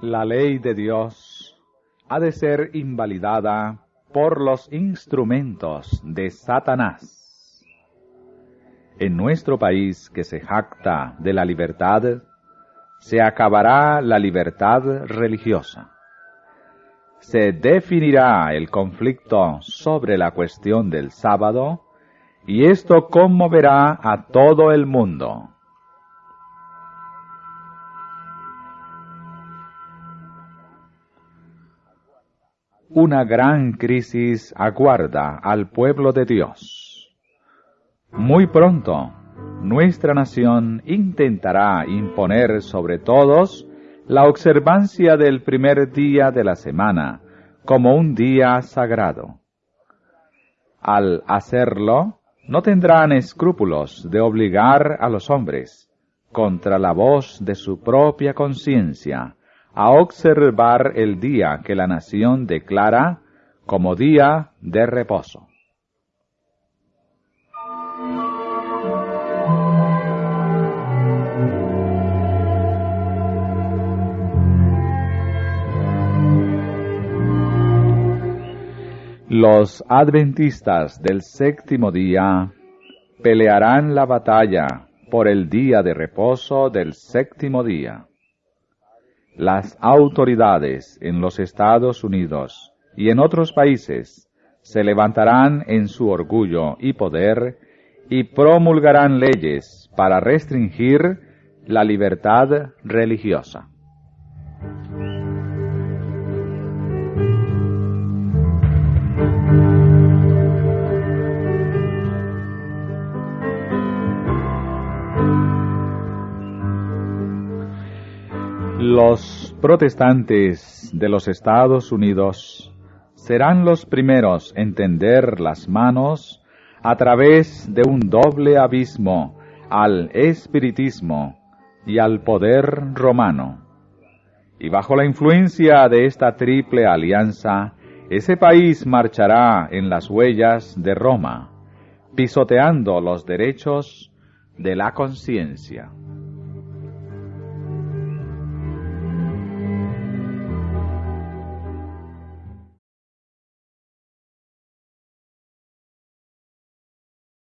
La ley de Dios ha de ser invalidada por los instrumentos de Satanás. En nuestro país que se jacta de la libertad, se acabará la libertad religiosa. Se definirá el conflicto sobre la cuestión del sábado y esto conmoverá a todo el mundo. Una gran crisis aguarda al pueblo de Dios. Muy pronto, nuestra nación intentará imponer sobre todos la observancia del primer día de la semana como un día sagrado. Al hacerlo, no tendrán escrúpulos de obligar a los hombres, contra la voz de su propia conciencia, a observar el día que la nación declara como día de reposo. Los adventistas del séptimo día pelearán la batalla por el día de reposo del séptimo día. Las autoridades en los Estados Unidos y en otros países se levantarán en su orgullo y poder y promulgarán leyes para restringir la libertad religiosa. Los protestantes de los Estados Unidos serán los primeros en tender las manos a través de un doble abismo al espiritismo y al poder romano. Y bajo la influencia de esta triple alianza, ese país marchará en las huellas de Roma, pisoteando los derechos de la conciencia.